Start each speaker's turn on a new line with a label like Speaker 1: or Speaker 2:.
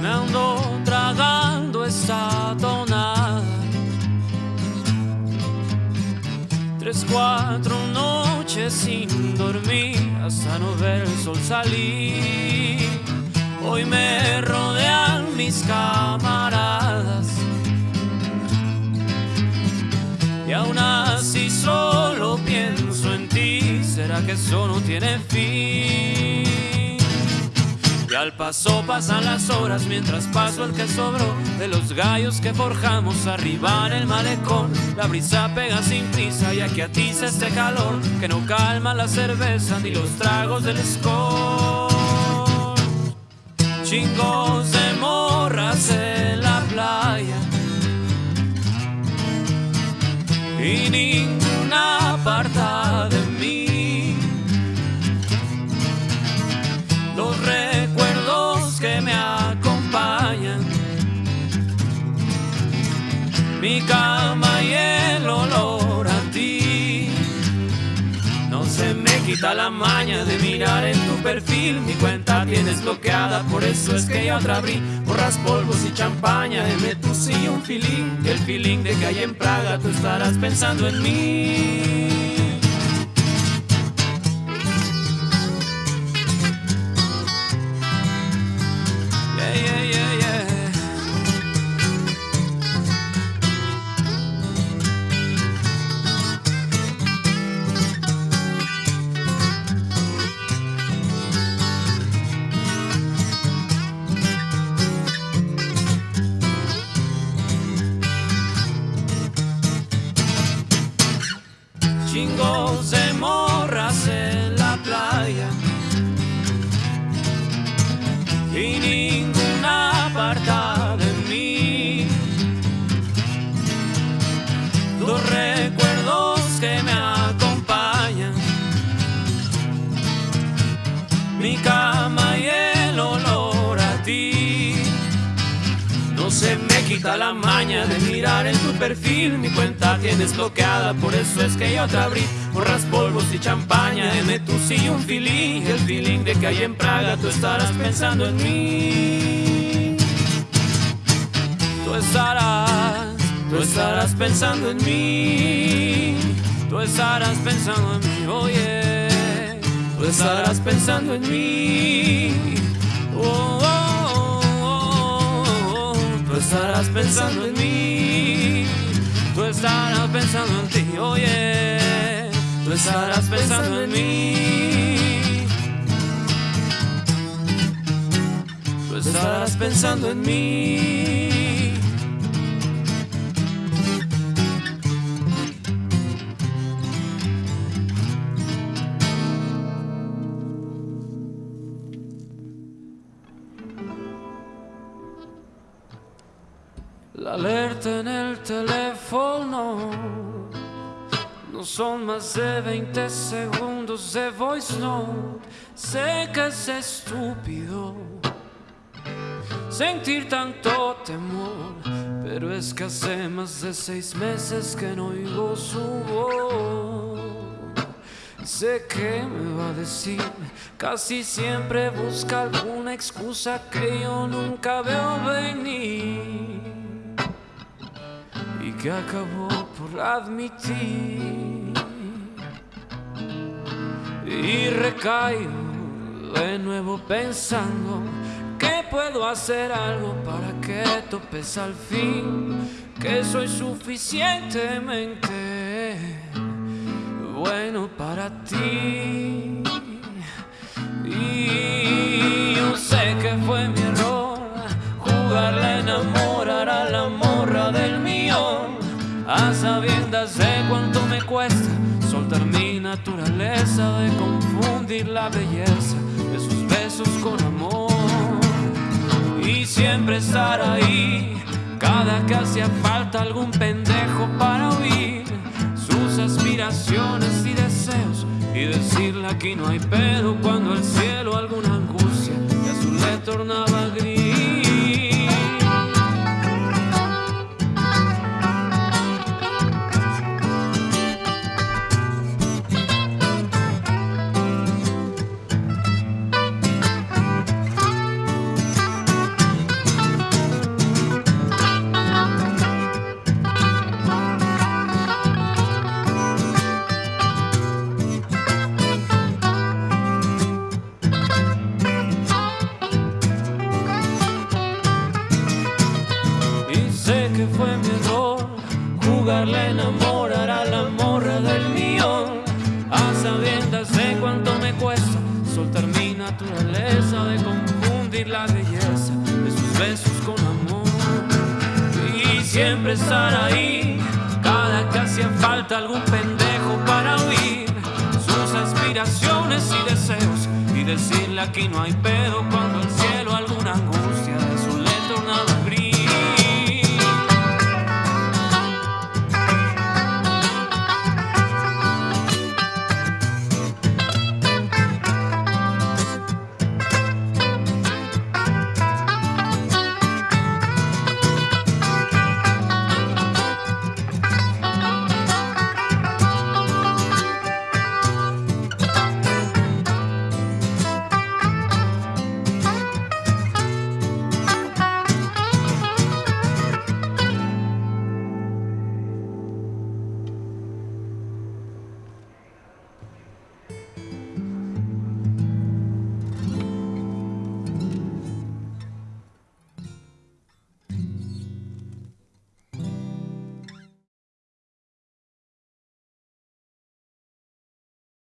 Speaker 1: Me ando Tres, cuatro noches sin dormir hasta no ver el sol salir. Hoy me rodean mis camaradas. Y aún así solo pienso en ti. ¿Será que eso no tiene fin? Al paso pasan las horas mientras paso el que sobró de los gallos que forjamos arriba en el malecón. La brisa pega sin prisa y aquí atiza este calor que no calma la cerveza ni los tragos del score. Chingos de morras en la playa y ninguna aparta quita la maña de mirar en tu perfil. Mi cuenta tienes bloqueada, por eso es que yo otra abrí. Borras polvos y champaña, M tu sí un feeling. El feeling de que hay en Praga tú estarás pensando en mí. Chingos de morras en la playa y ninguna aparta de mí. Los recuerdos que me acompañan, mi cama y el olor a ti. No se me quita la maña de mirar en tu perfil. Mi cuenta tienes bloqueada, por eso es que yo te abrí. Borras polvos y champaña, M tu sí un feeling. El feeling de que hay en Praga tú estarás pensando en mí. Tú estarás, tú estarás pensando en mí. Tú estarás pensando en mí, oye. Tú estarás pensando en mí. Oh, oh, oh, oh. Tú estarás pensando en mí. Tú estarás pensando en ti, oye. Tú estarás pensando en mí. Tú estarás pensando en mí. En el teléfono no son más de 20 segundos de voice note. Sé que es estúpido sentir tanto temor, pero es que hace más de seis meses que no oigo su voz. Sé que me va a decir, casi siempre busca alguna excusa que yo nunca veo venir que acabó por admitir. Y recaigo de nuevo pensando que puedo hacer algo para que topes al fin, que soy suficientemente bueno para ti. Y naturaleza de confundir la belleza de sus besos con amor y siempre estar ahí cada que hacía falta algún pendejo para oír sus aspiraciones y aquí no hay pedo cuando el cielo alguna angustia de azul le tornaba gris. Jugarle a enamorar a la morra del millón. A sabiendas de cuánto me cuesta soltar mi naturaleza de confundir la belleza de sus besos con amor. Y siempre estar ahí, cada que hacía falta algún pendejo para oír sus aspiraciones y deseos. Y decirle aquí no hay pedo cuando el